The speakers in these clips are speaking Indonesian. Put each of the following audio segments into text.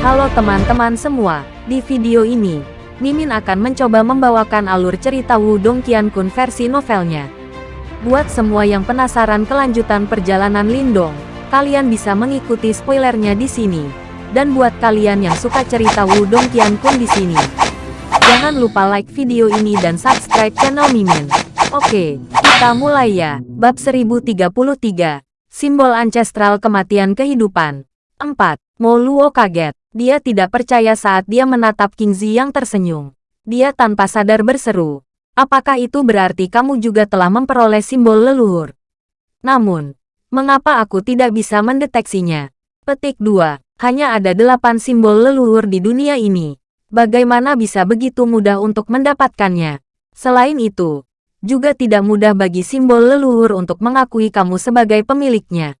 Halo teman-teman semua, di video ini, Mimin akan mencoba membawakan alur cerita Wudong Qiankun versi novelnya. Buat semua yang penasaran kelanjutan perjalanan Lindong, kalian bisa mengikuti spoilernya di sini. Dan buat kalian yang suka cerita Wudong Qiankun di sini, jangan lupa like video ini dan subscribe channel Mimin. Oke, kita mulai ya. Bab 1033, Simbol Ancestral Kematian Kehidupan. 4. Mo Luo kaget. Dia tidak percaya saat dia menatap King Zi yang tersenyum. Dia tanpa sadar berseru. Apakah itu berarti kamu juga telah memperoleh simbol leluhur? Namun, mengapa aku tidak bisa mendeteksinya? Petik 2. Hanya ada delapan simbol leluhur di dunia ini. Bagaimana bisa begitu mudah untuk mendapatkannya? Selain itu, juga tidak mudah bagi simbol leluhur untuk mengakui kamu sebagai pemiliknya.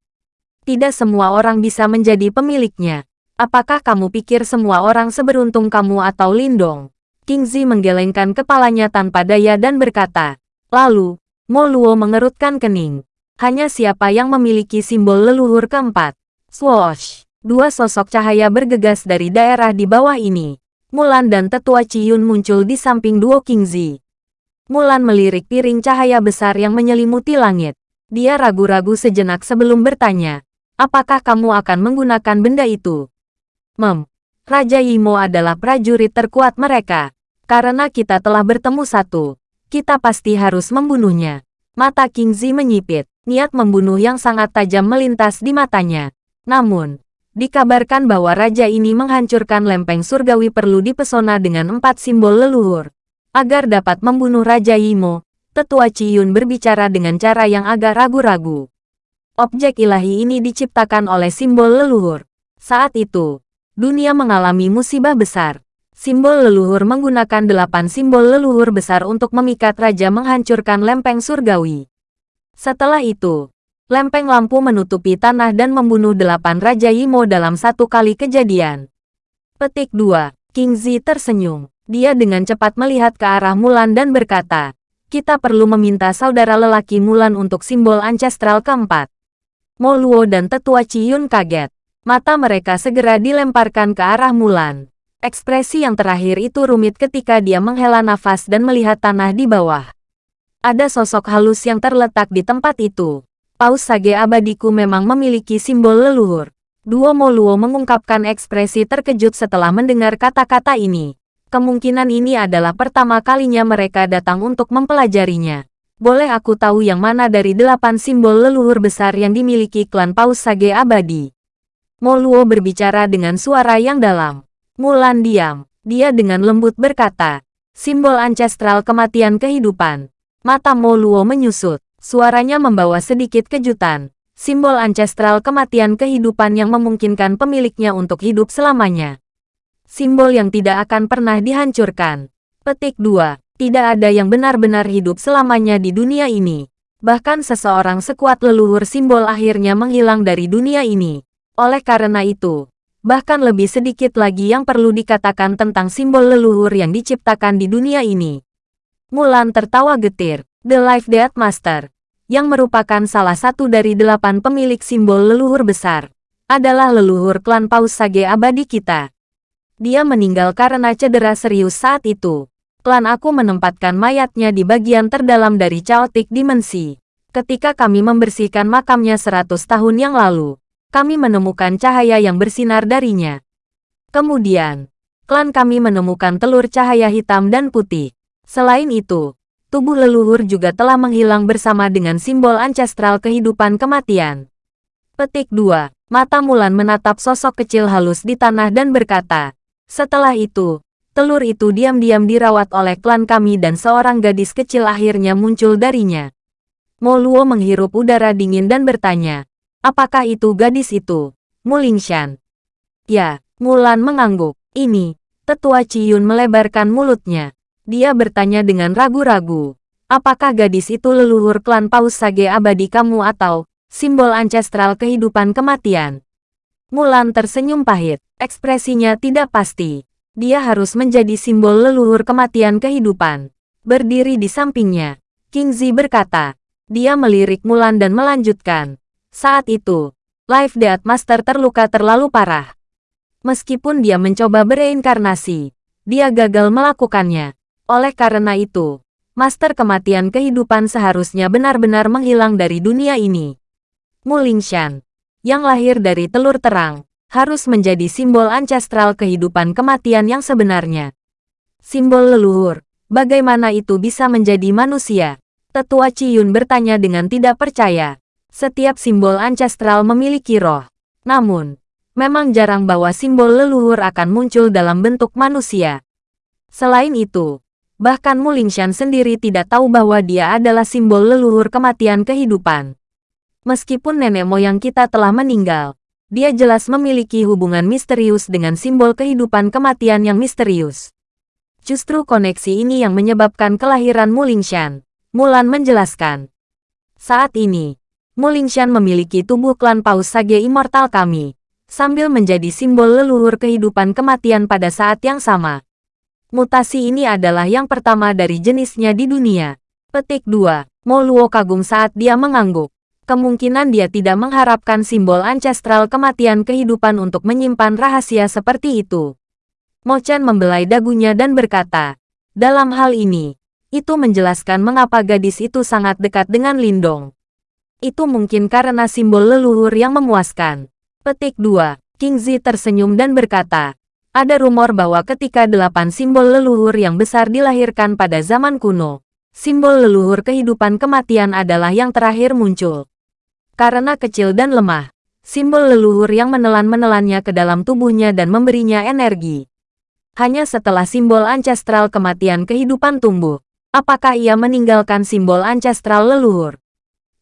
Tidak semua orang bisa menjadi pemiliknya. Apakah kamu pikir semua orang seberuntung kamu atau Lindong? King Zi menggelengkan kepalanya tanpa daya dan berkata. Lalu, Mo Luo mengerutkan kening. Hanya siapa yang memiliki simbol leluhur keempat. Swoosh! Dua sosok cahaya bergegas dari daerah di bawah ini. Mulan dan tetua Ciyun muncul di samping duo King Zi. Mulan melirik piring cahaya besar yang menyelimuti langit. Dia ragu-ragu sejenak sebelum bertanya, apakah kamu akan menggunakan benda itu? Mem, Raja Yimo adalah prajurit terkuat mereka. Karena kita telah bertemu satu, kita pasti harus membunuhnya. Mata King Zi menyipit, niat membunuh yang sangat tajam melintas di matanya. Namun, dikabarkan bahwa raja ini menghancurkan lempeng surgawi perlu dipesona dengan empat simbol leluhur. Agar dapat membunuh Raja Yimo, tetua Ciyun berbicara dengan cara yang agak ragu-ragu. Objek ilahi ini diciptakan oleh simbol leluhur. Saat itu, dunia mengalami musibah besar. Simbol leluhur menggunakan delapan simbol leluhur besar untuk memikat raja menghancurkan lempeng surgawi. Setelah itu, lempeng lampu menutupi tanah dan membunuh delapan Raja Yimo dalam satu kali kejadian. Petik 2. King Zi tersenyum. Dia dengan cepat melihat ke arah Mulan dan berkata, kita perlu meminta saudara lelaki Mulan untuk simbol ancestral keempat. Mo Luo dan tetua Ciyun kaget. Mata mereka segera dilemparkan ke arah Mulan. Ekspresi yang terakhir itu rumit ketika dia menghela nafas dan melihat tanah di bawah. Ada sosok halus yang terletak di tempat itu. Paus Sage abadiku memang memiliki simbol leluhur. Duo Mo Luo mengungkapkan ekspresi terkejut setelah mendengar kata-kata ini. Kemungkinan ini adalah pertama kalinya mereka datang untuk mempelajarinya. Boleh aku tahu yang mana dari delapan simbol leluhur besar yang dimiliki klan Paus Sage Abadi? Moluo berbicara dengan suara yang dalam. Mulan diam. Dia dengan lembut berkata, simbol ancestral kematian kehidupan. Mata Moluo menyusut. Suaranya membawa sedikit kejutan. Simbol ancestral kematian kehidupan yang memungkinkan pemiliknya untuk hidup selamanya simbol yang tidak akan pernah dihancurkan. Petik 2. Tidak ada yang benar-benar hidup selamanya di dunia ini. Bahkan seseorang sekuat leluhur simbol akhirnya menghilang dari dunia ini. Oleh karena itu, bahkan lebih sedikit lagi yang perlu dikatakan tentang simbol leluhur yang diciptakan di dunia ini. Mulan tertawa getir. The Life Death Master, yang merupakan salah satu dari delapan pemilik simbol leluhur besar, adalah leluhur klan Paus Sage abadi kita. Dia meninggal karena cedera serius saat itu. Klan aku menempatkan mayatnya di bagian terdalam dari Chaotic Dimensi. Ketika kami membersihkan makamnya seratus tahun yang lalu, kami menemukan cahaya yang bersinar darinya. Kemudian, klan kami menemukan telur cahaya hitam dan putih. Selain itu, tubuh leluhur juga telah menghilang bersama dengan simbol ancestral kehidupan kematian. Petik 2. Mata Mulan menatap sosok kecil halus di tanah dan berkata, setelah itu, telur itu diam-diam dirawat oleh klan kami dan seorang gadis kecil akhirnya muncul darinya. Mo Luo menghirup udara dingin dan bertanya, apakah itu gadis itu? Mulingshan. Ya, Mulan mengangguk. Ini, tetua Ciyun melebarkan mulutnya. Dia bertanya dengan ragu-ragu. Apakah gadis itu leluhur klan Paus Sage abadi kamu atau simbol ancestral kehidupan kematian? Mulan tersenyum pahit, ekspresinya tidak pasti. Dia harus menjadi simbol leluhur kematian kehidupan. Berdiri di sampingnya, King Zi berkata. Dia melirik Mulan dan melanjutkan. Saat itu, Life Death Master terluka terlalu parah. Meskipun dia mencoba bereinkarnasi, dia gagal melakukannya. Oleh karena itu, Master Kematian Kehidupan seharusnya benar-benar menghilang dari dunia ini. Mulingshan, yang lahir dari telur terang, harus menjadi simbol ancestral kehidupan kematian yang sebenarnya. Simbol leluhur, bagaimana itu bisa menjadi manusia? Tetua Ciyun bertanya dengan tidak percaya. Setiap simbol ancestral memiliki roh. Namun, memang jarang bahwa simbol leluhur akan muncul dalam bentuk manusia. Selain itu, bahkan Mulingshan sendiri tidak tahu bahwa dia adalah simbol leluhur kematian kehidupan. Meskipun nenek moyang kita telah meninggal, dia jelas memiliki hubungan misterius dengan simbol kehidupan kematian yang misterius. Justru koneksi ini yang menyebabkan kelahiran Mulingshan. Mulan menjelaskan. Saat ini, Mulingshan memiliki tubuh klan Paus Sage Immortal kami sambil menjadi simbol leluhur kehidupan kematian pada saat yang sama. Mutasi ini adalah yang pertama dari jenisnya di dunia. Petik 2. Moluo kagum saat dia mengangguk. Kemungkinan dia tidak mengharapkan simbol ancestral kematian kehidupan untuk menyimpan rahasia seperti itu. Mochan membelai dagunya dan berkata, dalam hal ini, itu menjelaskan mengapa gadis itu sangat dekat dengan Lindong. Itu mungkin karena simbol leluhur yang memuaskan. Petik 2. King Zi tersenyum dan berkata, ada rumor bahwa ketika delapan simbol leluhur yang besar dilahirkan pada zaman kuno, simbol leluhur kehidupan kematian adalah yang terakhir muncul. Karena kecil dan lemah, simbol leluhur yang menelan-menelannya ke dalam tubuhnya dan memberinya energi. Hanya setelah simbol ancestral kematian kehidupan tumbuh, apakah ia meninggalkan simbol ancestral leluhur?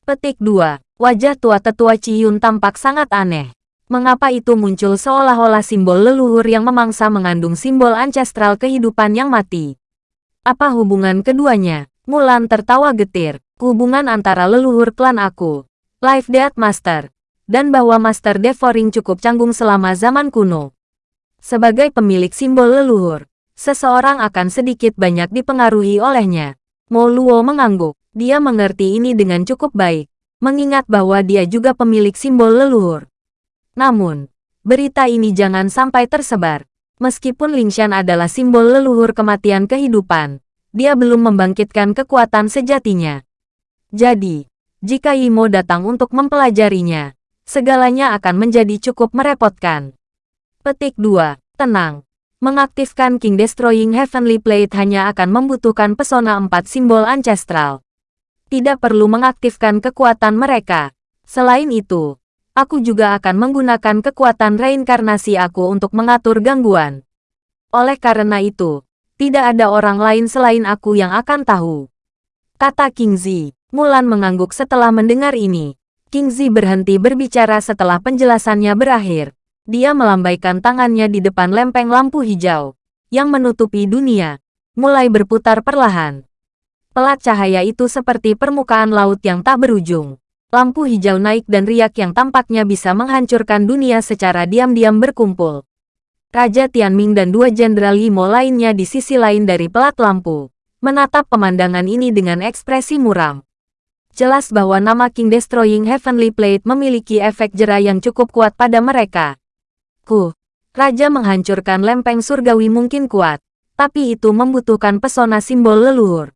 Petik 2. Wajah tua tetua Ciyun tampak sangat aneh. Mengapa itu muncul seolah-olah simbol leluhur yang memangsa mengandung simbol ancestral kehidupan yang mati? Apa hubungan keduanya? Mulan tertawa getir. Hubungan antara leluhur klan aku, Life Death Master, dan bahwa Master Devouring cukup canggung selama zaman kuno. Sebagai pemilik simbol leluhur, seseorang akan sedikit banyak dipengaruhi olehnya. Mo Luo mengangguk. Dia mengerti ini dengan cukup baik, mengingat bahwa dia juga pemilik simbol leluhur. Namun, berita ini jangan sampai tersebar. Meskipun Lingshan adalah simbol leluhur kematian kehidupan, dia belum membangkitkan kekuatan sejatinya. Jadi, jika Imo datang untuk mempelajarinya, segalanya akan menjadi cukup merepotkan. Petik 2. Tenang. Mengaktifkan King Destroying Heavenly Plate hanya akan membutuhkan pesona empat simbol ancestral. Tidak perlu mengaktifkan kekuatan mereka. Selain itu, aku juga akan menggunakan kekuatan reinkarnasi aku untuk mengatur gangguan. Oleh karena itu, tidak ada orang lain selain aku yang akan tahu. Kata King Zi. Mulan mengangguk setelah mendengar ini. King Zi berhenti berbicara setelah penjelasannya berakhir. Dia melambaikan tangannya di depan lempeng lampu hijau yang menutupi dunia, mulai berputar perlahan. Pelat cahaya itu seperti permukaan laut yang tak berujung. Lampu hijau naik dan riak yang tampaknya bisa menghancurkan dunia secara diam-diam berkumpul. Raja Tianming dan dua jenderal Yimo lainnya di sisi lain dari pelat lampu, menatap pemandangan ini dengan ekspresi muram. Jelas bahwa nama King Destroying Heavenly Plate memiliki efek jera yang cukup kuat pada mereka. Ku, Raja menghancurkan lempeng surgawi mungkin kuat, tapi itu membutuhkan pesona simbol leluhur.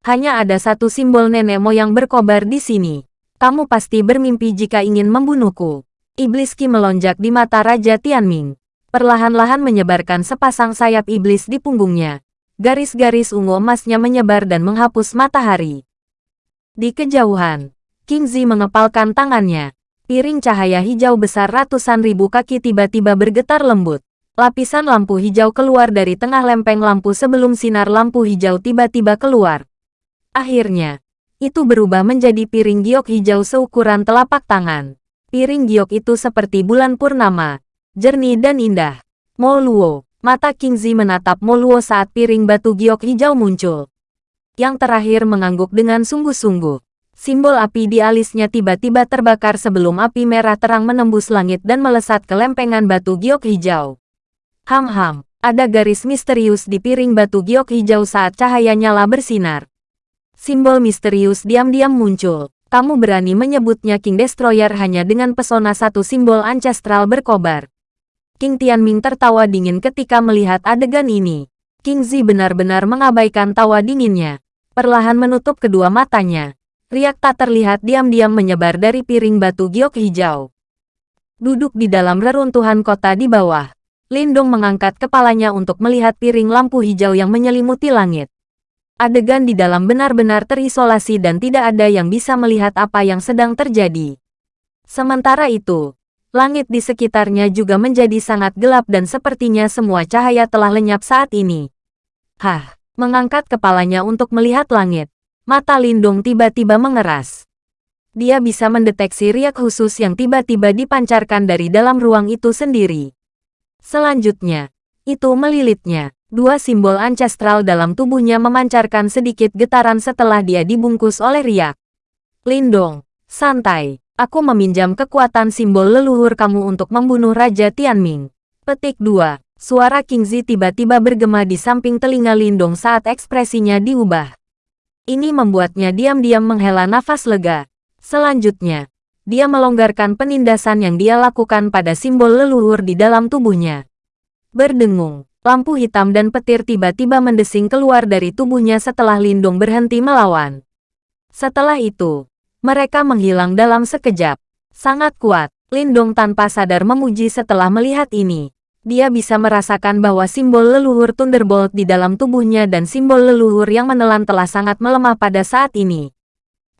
Hanya ada satu simbol nenek moyang berkobar di sini. Kamu pasti bermimpi jika ingin membunuhku. Iblis Ki melonjak di mata Raja Tianming. Perlahan-lahan menyebarkan sepasang sayap iblis di punggungnya. Garis-garis ungu emasnya menyebar dan menghapus matahari. Di kejauhan, King Zi mengepalkan tangannya. Piring cahaya hijau besar ratusan ribu kaki tiba-tiba bergetar lembut. Lapisan lampu hijau keluar dari tengah lempeng lampu sebelum sinar lampu hijau tiba-tiba keluar. Akhirnya, itu berubah menjadi piring giok hijau seukuran telapak tangan. Piring giok itu seperti bulan purnama, jernih dan indah. Moluo, mata King Zi menatap Moluo saat piring batu giok hijau muncul. Yang terakhir mengangguk dengan sungguh-sungguh. Simbol api di alisnya tiba-tiba terbakar sebelum api merah terang menembus langit dan melesat ke lempengan batu giok hijau. Ham-ham, ada garis misterius di piring batu giok hijau saat cahaya nyala bersinar. Simbol misterius diam-diam muncul. Kamu berani menyebutnya King Destroyer hanya dengan pesona satu simbol ancestral berkobar. King Tianming tertawa dingin ketika melihat adegan ini. King Zi benar-benar mengabaikan tawa dinginnya. Perlahan menutup kedua matanya. Riak tak terlihat diam-diam menyebar dari piring batu giok hijau. Duduk di dalam reruntuhan kota di bawah. Lindong mengangkat kepalanya untuk melihat piring lampu hijau yang menyelimuti langit. Adegan di dalam benar-benar terisolasi dan tidak ada yang bisa melihat apa yang sedang terjadi. Sementara itu, Langit di sekitarnya juga menjadi sangat gelap dan sepertinya semua cahaya telah lenyap saat ini. Hah, mengangkat kepalanya untuk melihat langit. Mata Lindung tiba-tiba mengeras. Dia bisa mendeteksi riak khusus yang tiba-tiba dipancarkan dari dalam ruang itu sendiri. Selanjutnya, itu melilitnya. Dua simbol ancestral dalam tubuhnya memancarkan sedikit getaran setelah dia dibungkus oleh riak. Lindong, santai. Aku meminjam kekuatan simbol leluhur kamu untuk membunuh Raja Tianming. Petik 2. Suara King Zi tiba-tiba bergema di samping telinga Lindong saat ekspresinya diubah. Ini membuatnya diam-diam menghela nafas lega. Selanjutnya, dia melonggarkan penindasan yang dia lakukan pada simbol leluhur di dalam tubuhnya. Berdengung, lampu hitam dan petir tiba-tiba mendesing keluar dari tubuhnya setelah Lindong berhenti melawan. Setelah itu, mereka menghilang dalam sekejap. Sangat kuat, Lindong tanpa sadar memuji setelah melihat ini. Dia bisa merasakan bahwa simbol leluhur Thunderbolt di dalam tubuhnya dan simbol leluhur yang menelan telah sangat melemah pada saat ini.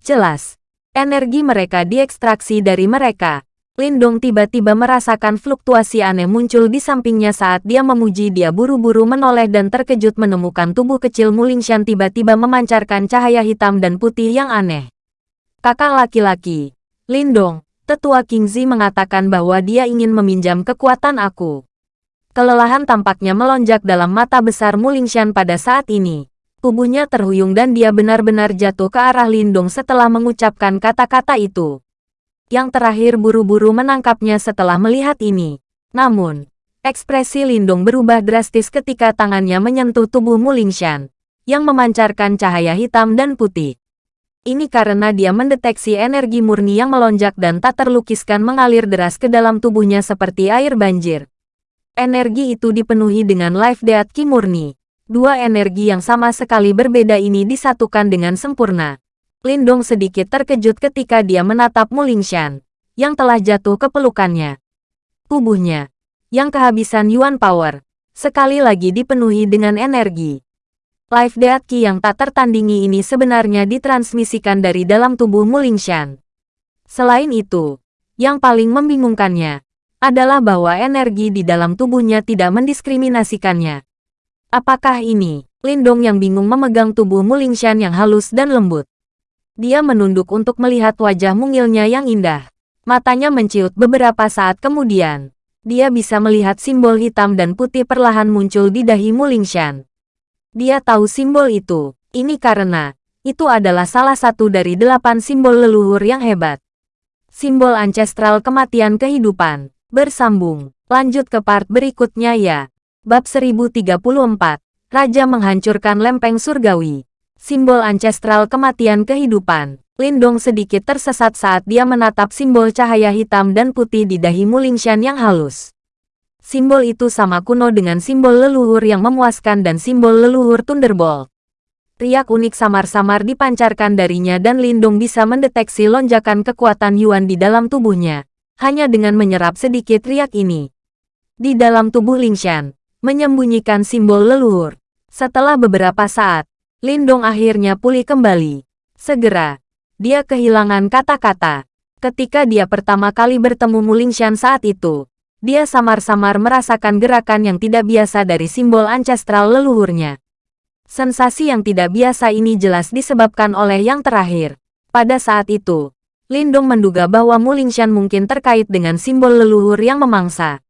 Jelas, energi mereka diekstraksi dari mereka. Lindong tiba-tiba merasakan fluktuasi aneh muncul di sampingnya saat dia memuji dia buru-buru menoleh dan terkejut menemukan tubuh kecil Mulingshan tiba-tiba memancarkan cahaya hitam dan putih yang aneh. Kakak laki-laki, Lindong, tetua King Zi mengatakan bahwa dia ingin meminjam kekuatan aku. Kelelahan tampaknya melonjak dalam mata besar Mulingshan pada saat ini. Tubuhnya terhuyung dan dia benar-benar jatuh ke arah Lindong setelah mengucapkan kata-kata itu. Yang terakhir buru-buru menangkapnya setelah melihat ini. Namun, ekspresi Lindong berubah drastis ketika tangannya menyentuh tubuh Mulingshan, yang memancarkan cahaya hitam dan putih. Ini karena dia mendeteksi energi murni yang melonjak dan tak terlukiskan mengalir deras ke dalam tubuhnya seperti air banjir. Energi itu dipenuhi dengan life death ki murni. Dua energi yang sama sekali berbeda ini disatukan dengan sempurna. Lindong sedikit terkejut ketika dia menatap Mulingshan, yang telah jatuh ke pelukannya. Tubuhnya, yang kehabisan Yuan Power, sekali lagi dipenuhi dengan energi. Life Death yang tak tertandingi ini sebenarnya ditransmisikan dari dalam tubuh Mulingshan. Selain itu, yang paling membingungkannya adalah bahwa energi di dalam tubuhnya tidak mendiskriminasikannya. Apakah ini Lindong yang bingung memegang tubuh Mulingshan yang halus dan lembut? Dia menunduk untuk melihat wajah mungilnya yang indah. Matanya menciut beberapa saat kemudian. Dia bisa melihat simbol hitam dan putih perlahan muncul di dahi Mulingshan. Dia tahu simbol itu. Ini karena, itu adalah salah satu dari delapan simbol leluhur yang hebat. Simbol ancestral kematian kehidupan. Bersambung. Lanjut ke part berikutnya ya. Bab 1034. Raja menghancurkan lempeng surgawi. Simbol ancestral kematian kehidupan. Lindong sedikit tersesat saat dia menatap simbol cahaya hitam dan putih di dahi Mulingshan yang halus. Simbol itu sama kuno dengan simbol leluhur yang memuaskan dan simbol leluhur Thunderbolt. Riak unik samar-samar dipancarkan darinya dan Lindung bisa mendeteksi lonjakan kekuatan Yuan di dalam tubuhnya, hanya dengan menyerap sedikit riak ini. Di dalam tubuh Lingshan, menyembunyikan simbol leluhur. Setelah beberapa saat, Lindong akhirnya pulih kembali. Segera, dia kehilangan kata-kata. Ketika dia pertama kali bertemu Mulingshan saat itu, dia samar-samar merasakan gerakan yang tidak biasa dari simbol ancestral leluhurnya. Sensasi yang tidak biasa ini jelas disebabkan oleh yang terakhir. Pada saat itu, Lindung menduga bahwa Mulingshan mungkin terkait dengan simbol leluhur yang memangsa.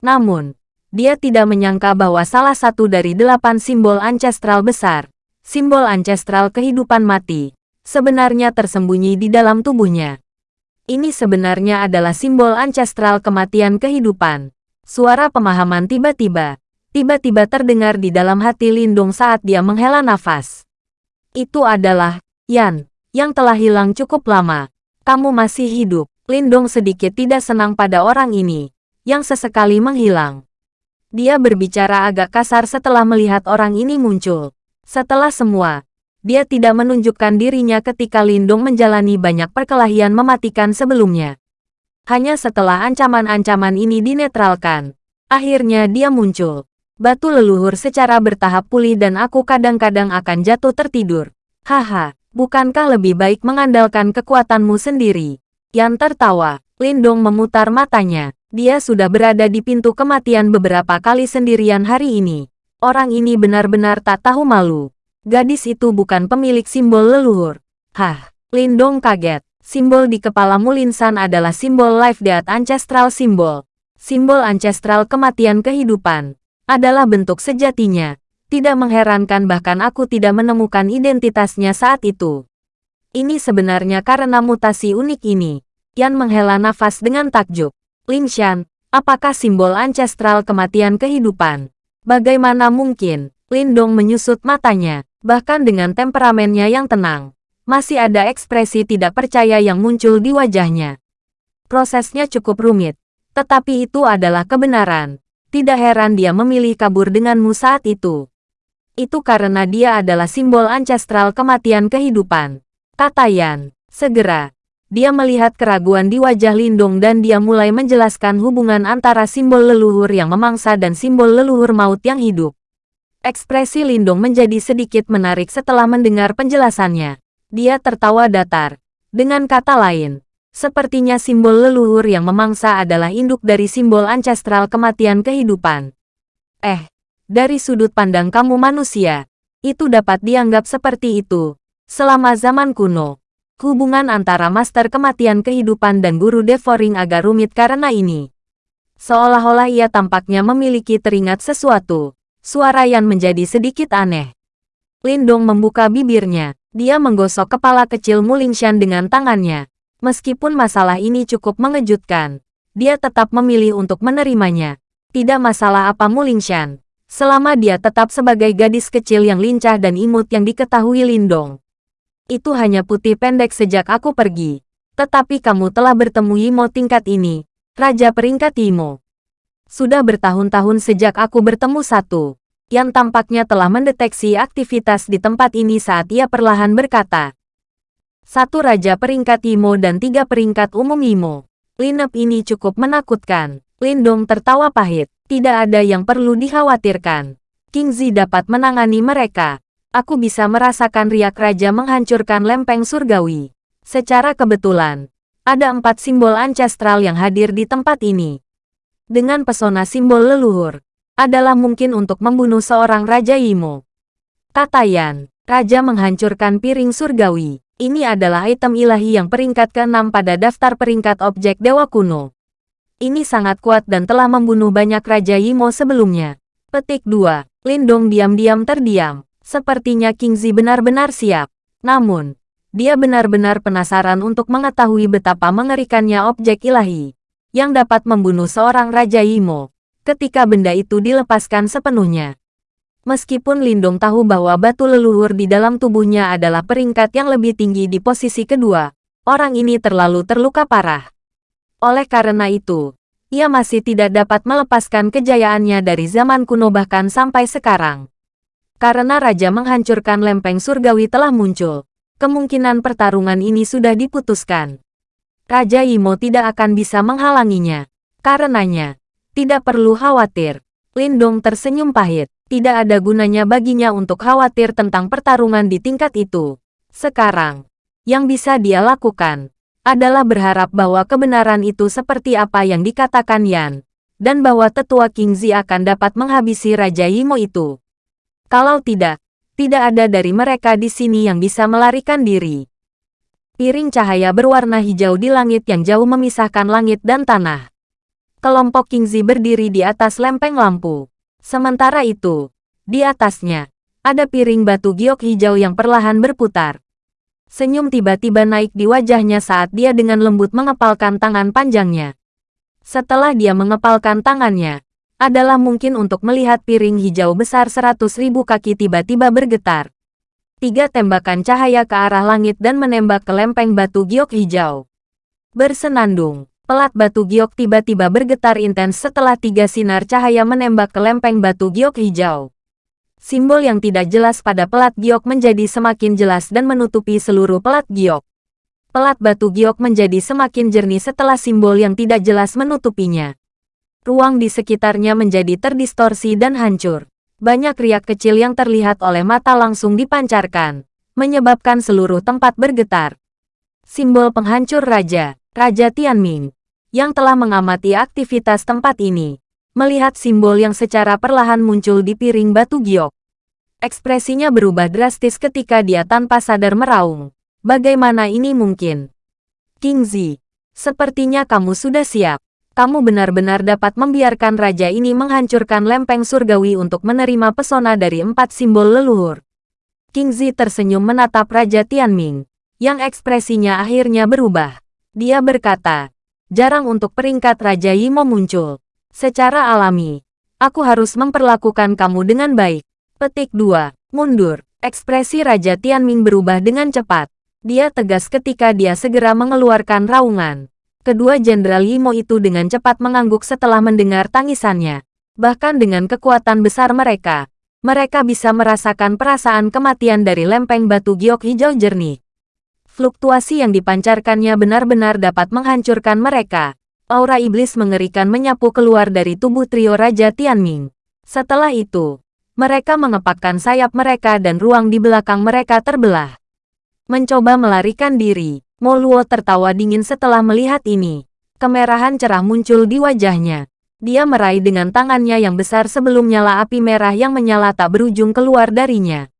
Namun, dia tidak menyangka bahwa salah satu dari delapan simbol ancestral besar, simbol ancestral kehidupan mati, sebenarnya tersembunyi di dalam tubuhnya. Ini sebenarnya adalah simbol ancestral kematian kehidupan. Suara pemahaman tiba-tiba, tiba-tiba terdengar di dalam hati Lindung saat dia menghela nafas. Itu adalah Yan, yang telah hilang cukup lama. Kamu masih hidup. Lindong sedikit tidak senang pada orang ini. yang sesekali menghilang. Dia berbicara agak kasar setelah melihat orang ini muncul. Setelah semua, dia tidak menunjukkan dirinya ketika Lindung menjalani banyak perkelahian mematikan sebelumnya. Hanya setelah ancaman-ancaman ini dinetralkan, akhirnya dia muncul. Batu leluhur secara bertahap pulih dan aku kadang-kadang akan jatuh tertidur. Haha, bukankah lebih baik mengandalkan kekuatanmu sendiri? Yan tertawa. Lindong memutar matanya. Dia sudah berada di pintu kematian beberapa kali sendirian hari ini. Orang ini benar-benar tak tahu malu. Gadis itu bukan pemilik simbol leluhur. Hah, Lindong kaget. Simbol di kepala Mulinsan adalah simbol Life Death Ancestral Symbol. Simbol ancestral kematian kehidupan. Adalah bentuk sejatinya. Tidak mengherankan bahkan aku tidak menemukan identitasnya saat itu. Ini sebenarnya karena mutasi unik ini. Yan menghela nafas dengan takjub. Lin Shan, apakah simbol ancestral kematian kehidupan? Bagaimana mungkin? Lindong menyusut matanya, bahkan dengan temperamennya yang tenang. Masih ada ekspresi tidak percaya yang muncul di wajahnya. Prosesnya cukup rumit, tetapi itu adalah kebenaran. Tidak heran dia memilih kabur denganmu saat itu. Itu karena dia adalah simbol ancestral kematian kehidupan. Kata Yan, segera, dia melihat keraguan di wajah Lindung dan dia mulai menjelaskan hubungan antara simbol leluhur yang memangsa dan simbol leluhur maut yang hidup. Ekspresi Lindung menjadi sedikit menarik setelah mendengar penjelasannya. Dia tertawa datar. Dengan kata lain, sepertinya simbol leluhur yang memangsa adalah induk dari simbol ancestral kematian kehidupan. Eh, dari sudut pandang kamu manusia, itu dapat dianggap seperti itu. Selama zaman kuno, Hubungan antara Master Kematian Kehidupan dan Guru Devouring agak rumit karena ini. Seolah-olah ia tampaknya memiliki teringat sesuatu. Suara Yan menjadi sedikit aneh. Lindong membuka bibirnya. Dia menggosok kepala kecil Mulingshan dengan tangannya. Meskipun masalah ini cukup mengejutkan, dia tetap memilih untuk menerimanya. Tidak masalah apa Mulingshan. Selama dia tetap sebagai gadis kecil yang lincah dan imut yang diketahui Lindong. Itu hanya putih pendek sejak aku pergi. Tetapi kamu telah bertemu Yimo tingkat ini, Raja peringkat Yimo. Sudah bertahun-tahun sejak aku bertemu satu, yang tampaknya telah mendeteksi aktivitas di tempat ini saat ia perlahan berkata. Satu Raja peringkat Yimo dan tiga peringkat umum Yimo. Lineup ini cukup menakutkan. Lindong tertawa pahit. Tidak ada yang perlu dikhawatirkan. King Zi dapat menangani mereka aku bisa merasakan riak raja menghancurkan lempeng surgawi. Secara kebetulan, ada empat simbol ancestral yang hadir di tempat ini. Dengan pesona simbol leluhur, adalah mungkin untuk membunuh seorang Raja Imo. Kata Yan, Raja menghancurkan piring surgawi. Ini adalah item ilahi yang peringkat ke-6 pada daftar peringkat objek dewa kuno. Ini sangat kuat dan telah membunuh banyak Raja Imo sebelumnya. Petik 2. Lindong diam-diam terdiam. Sepertinya Kingzi benar-benar siap. Namun, dia benar-benar penasaran untuk mengetahui betapa mengerikannya objek ilahi yang dapat membunuh seorang Raja Imo ketika benda itu dilepaskan sepenuhnya. Meskipun Lindong tahu bahwa batu leluhur di dalam tubuhnya adalah peringkat yang lebih tinggi di posisi kedua, orang ini terlalu terluka parah. Oleh karena itu, ia masih tidak dapat melepaskan kejayaannya dari zaman kuno bahkan sampai sekarang. Karena Raja menghancurkan lempeng surgawi telah muncul, kemungkinan pertarungan ini sudah diputuskan. Raja Imo tidak akan bisa menghalanginya. Karenanya, tidak perlu khawatir. Lindong tersenyum pahit. Tidak ada gunanya baginya untuk khawatir tentang pertarungan di tingkat itu. Sekarang, yang bisa dia lakukan adalah berharap bahwa kebenaran itu seperti apa yang dikatakan Yan, dan bahwa tetua King Zi akan dapat menghabisi Raja Imo itu. Kalau tidak, tidak ada dari mereka di sini yang bisa melarikan diri. Piring cahaya berwarna hijau di langit yang jauh memisahkan langit dan tanah. Kelompok Kingzi berdiri di atas lempeng lampu. Sementara itu, di atasnya, ada piring batu giok hijau yang perlahan berputar. Senyum tiba-tiba naik di wajahnya saat dia dengan lembut mengepalkan tangan panjangnya. Setelah dia mengepalkan tangannya, adalah mungkin untuk melihat piring hijau besar seratus ribu kaki tiba-tiba bergetar. Tiga tembakan cahaya ke arah langit dan menembak ke lempeng batu giok hijau. Bersenandung, Pelat batu giok tiba-tiba bergetar intens setelah tiga sinar cahaya menembak ke lempeng batu giok hijau. Simbol yang tidak jelas pada pelat giok menjadi semakin jelas dan menutupi seluruh pelat giok. Pelat batu giok menjadi semakin jernih setelah simbol yang tidak jelas menutupinya. Ruang di sekitarnya menjadi terdistorsi dan hancur. Banyak riak kecil yang terlihat oleh mata langsung dipancarkan, menyebabkan seluruh tempat bergetar. Simbol penghancur raja, Raja Tianming, yang telah mengamati aktivitas tempat ini, melihat simbol yang secara perlahan muncul di piring batu giok. Ekspresinya berubah drastis ketika dia tanpa sadar meraung. Bagaimana ini mungkin? King Zi, sepertinya kamu sudah siap kamu benar-benar dapat membiarkan raja ini menghancurkan lempeng surgawi untuk menerima pesona dari empat simbol leluhur. King Zi tersenyum menatap Raja Tianming, yang ekspresinya akhirnya berubah. Dia berkata, jarang untuk peringkat Raja Yimo muncul. Secara alami, aku harus memperlakukan kamu dengan baik. Petik 2. Mundur. Ekspresi Raja Tianming berubah dengan cepat. Dia tegas ketika dia segera mengeluarkan raungan. Kedua Jenderal Yimo itu dengan cepat mengangguk setelah mendengar tangisannya. Bahkan dengan kekuatan besar mereka, mereka bisa merasakan perasaan kematian dari lempeng batu giok hijau jernih. Fluktuasi yang dipancarkannya benar-benar dapat menghancurkan mereka. Aura iblis mengerikan menyapu keluar dari tubuh trio Raja Tianming. Setelah itu, mereka mengepakkan sayap mereka dan ruang di belakang mereka terbelah. Mencoba melarikan diri, Moluo tertawa dingin setelah melihat ini. Kemerahan cerah muncul di wajahnya. Dia meraih dengan tangannya yang besar sebelum nyala api merah yang menyala tak berujung keluar darinya.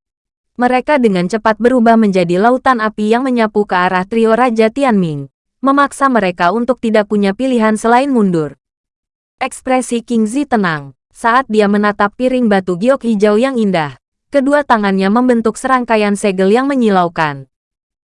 Mereka dengan cepat berubah menjadi lautan api yang menyapu ke arah trio Raja Tianming, memaksa mereka untuk tidak punya pilihan selain mundur. Ekspresi King Zi tenang saat dia menatap piring batu giok hijau yang indah. Kedua tangannya membentuk serangkaian segel yang menyilaukan.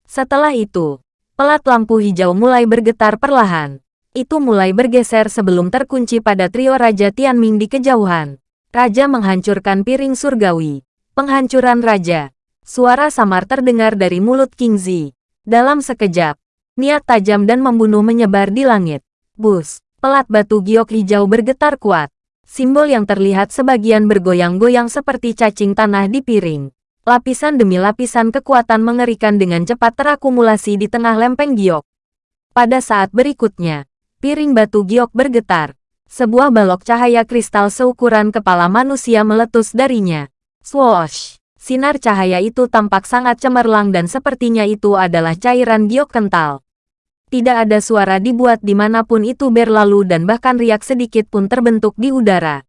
Setelah itu, Pelat lampu hijau mulai bergetar perlahan. Itu mulai bergeser sebelum terkunci pada trio Raja Tianming di kejauhan. Raja menghancurkan piring surgawi. Penghancuran Raja. Suara samar terdengar dari mulut King Zi. Dalam sekejap, niat tajam dan membunuh menyebar di langit. Bus, pelat batu giok hijau bergetar kuat. Simbol yang terlihat sebagian bergoyang-goyang seperti cacing tanah di piring. Lapisan demi lapisan kekuatan mengerikan dengan cepat terakumulasi di tengah lempeng giok. Pada saat berikutnya, piring batu giok bergetar. Sebuah balok cahaya kristal seukuran kepala manusia meletus darinya. Swoosh! Sinar cahaya itu tampak sangat cemerlang dan sepertinya itu adalah cairan giok kental. Tidak ada suara dibuat di mana pun itu berlalu dan bahkan riak sedikit pun terbentuk di udara.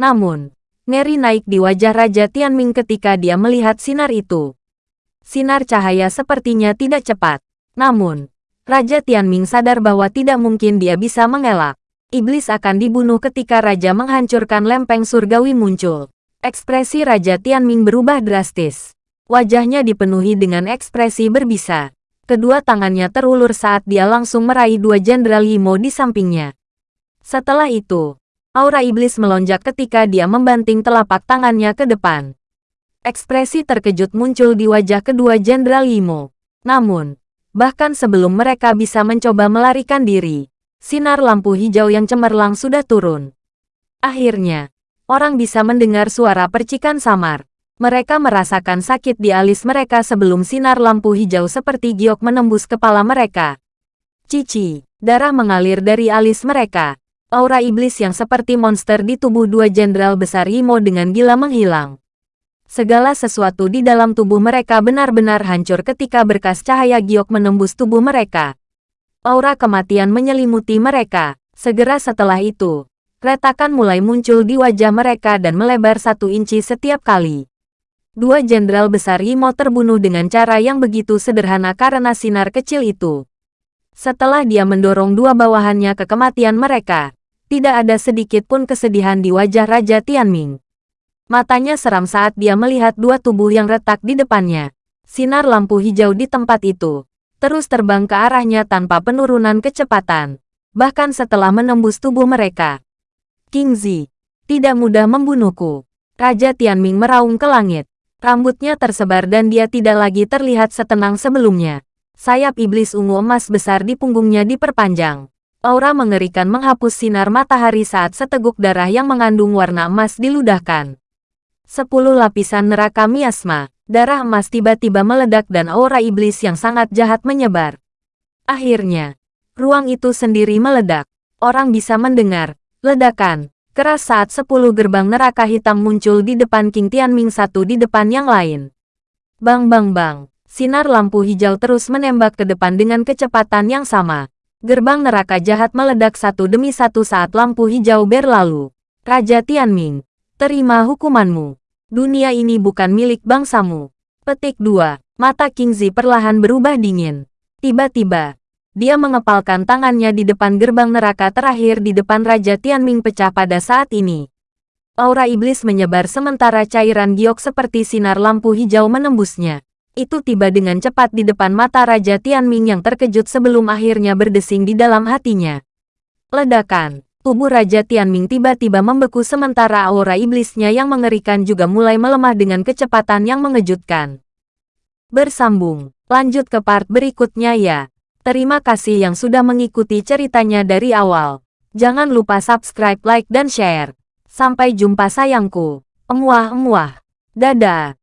Namun, Ngeri naik di wajah Raja Tianming ketika dia melihat sinar itu. Sinar cahaya sepertinya tidak cepat. Namun, Raja Tianming sadar bahwa tidak mungkin dia bisa mengelak. Iblis akan dibunuh ketika Raja menghancurkan lempeng surgawi muncul. Ekspresi Raja Tianming berubah drastis. Wajahnya dipenuhi dengan ekspresi berbisa. Kedua tangannya terulur saat dia langsung meraih dua Jenderal Yimo di sampingnya. Setelah itu, Aura iblis melonjak ketika dia membanting telapak tangannya ke depan. Ekspresi terkejut muncul di wajah kedua Jenderal Yimo. Namun, bahkan sebelum mereka bisa mencoba melarikan diri, sinar lampu hijau yang cemerlang sudah turun. Akhirnya, orang bisa mendengar suara percikan samar. Mereka merasakan sakit di alis mereka sebelum sinar lampu hijau seperti giok menembus kepala mereka. Cici, darah mengalir dari alis mereka. Aura iblis yang seperti monster di tubuh dua jenderal besar Imo dengan gila menghilang. Segala sesuatu di dalam tubuh mereka benar-benar hancur ketika berkas cahaya giok menembus tubuh mereka. Aura kematian menyelimuti mereka. Segera setelah itu, retakan mulai muncul di wajah mereka dan melebar satu inci setiap kali. Dua jenderal besar Imo terbunuh dengan cara yang begitu sederhana karena sinar kecil itu. Setelah dia mendorong dua bawahannya ke kematian mereka, tidak ada sedikit pun kesedihan di wajah Raja Tianming. Matanya seram saat dia melihat dua tubuh yang retak di depannya. Sinar lampu hijau di tempat itu terus terbang ke arahnya tanpa penurunan kecepatan, bahkan setelah menembus tubuh mereka. King Zi, tidak mudah membunuhku. Raja Tianming meraung ke langit. Rambutnya tersebar dan dia tidak lagi terlihat setenang sebelumnya. Sayap iblis ungu emas besar di punggungnya diperpanjang. Aura mengerikan menghapus sinar matahari saat seteguk darah yang mengandung warna emas diludahkan. Sepuluh lapisan neraka miasma, darah emas tiba-tiba meledak dan aura iblis yang sangat jahat menyebar. Akhirnya, ruang itu sendiri meledak. Orang bisa mendengar, ledakan, keras saat sepuluh gerbang neraka hitam muncul di depan King Tianming satu di depan yang lain. Bang bang bang, sinar lampu hijau terus menembak ke depan dengan kecepatan yang sama. Gerbang neraka jahat meledak satu demi satu saat lampu hijau berlalu. Raja Tianming, terima hukumanmu. Dunia ini bukan milik bangsamu. Petik 2. Mata King Zi perlahan berubah dingin. Tiba-tiba, dia mengepalkan tangannya di depan gerbang neraka terakhir di depan Raja Tianming pecah pada saat ini. Aura iblis menyebar sementara cairan giok seperti sinar lampu hijau menembusnya itu tiba dengan cepat di depan mata Raja Tianming yang terkejut sebelum akhirnya berdesing di dalam hatinya. Ledakan. Tubuh Raja Tianming tiba-tiba membeku sementara aura iblisnya yang mengerikan juga mulai melemah dengan kecepatan yang mengejutkan. Bersambung. Lanjut ke part berikutnya ya. Terima kasih yang sudah mengikuti ceritanya dari awal. Jangan lupa subscribe, like, dan share. Sampai jumpa sayangku. Emuah-emuah. Dadah.